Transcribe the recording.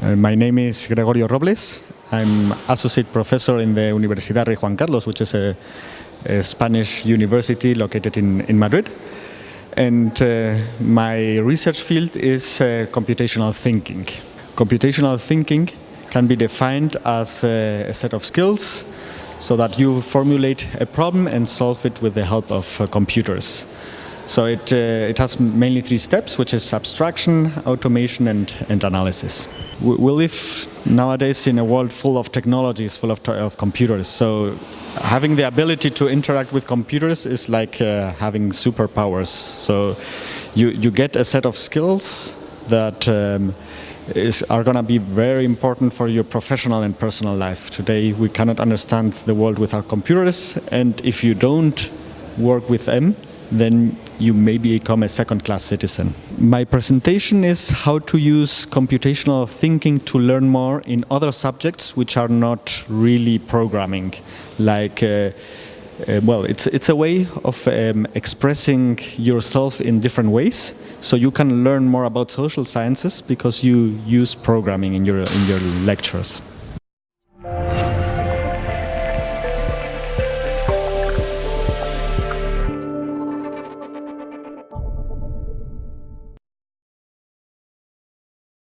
Uh, my name is Gregorio Robles. I'm associate professor in the Universidad Rey Juan Carlos, which is a, a Spanish university located in, in Madrid. And uh, my research field is uh, computational thinking. Computational thinking can be defined as a, a, set of skills so that you formulate a problem and solve it with the help of uh, computers. So it, uh, it has mainly three steps, which is abstraction, automation, and, and analysis. We, we live nowadays in a world full of technologies, full of, of computers. So having the ability to interact with computers is like uh, having superpowers. So you, you get a set of skills that um, is, are going to be very important for your professional and personal life. Today we cannot understand the world without computers, and if you don't work with them, then you may become a second-class citizen. My presentation is how to use computational thinking to learn more in other subjects which are not really programming, like uh, uh, well, it's it's a way of um, expressing yourself in different ways. So you can learn more about social sciences because you use programming in your in your lectures.